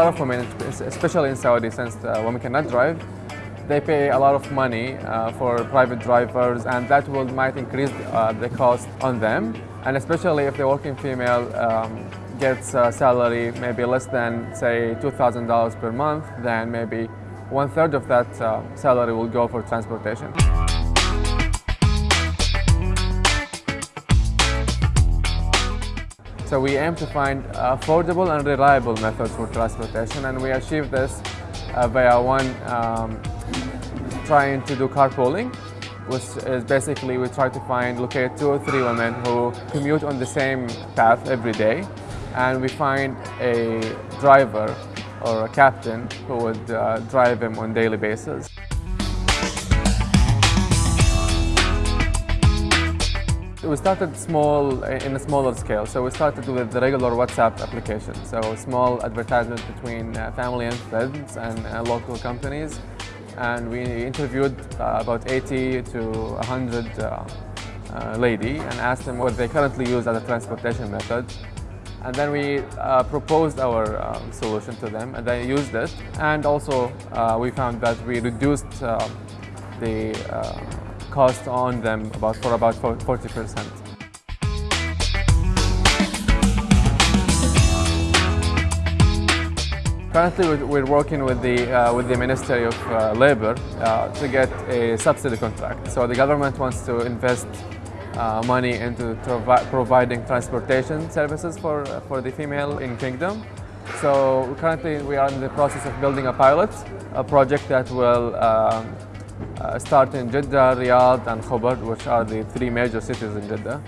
lot of women, especially in Saudi, since uh, women cannot drive, they pay a lot of money uh, for private drivers and that will might increase uh, the cost on them and especially if the working female um, gets a salary maybe less than say $2,000 per month then maybe one third of that uh, salary will go for transportation. So we aim to find affordable and reliable methods for transportation and we achieve this uh, via one um, trying to do carpooling which is basically we try to find locate two or three women who commute on the same path every day and we find a driver or a captain who would uh, drive them on daily basis. We started small, in a smaller scale. So we started with the regular WhatsApp application. So small advertisement between uh, family and friends and uh, local companies. And we interviewed uh, about 80 to 100 uh, uh, lady and asked them what they currently use as a transportation method. And then we uh, proposed our um, solution to them and they used it. And also we found that we reduced the cost on them about for about 40 percent. Currently, we're working with the uh, with the Ministry of uh, Labor uh, to get a subsidy contract. So the government wants to invest uh, money into providing transportation services for for the female in Kingdom. So currently, we are in the process of building a pilot, a project that will um, uh, start in Jeddah, Riyadh and Khobar, which are the three major cities in Jeddah.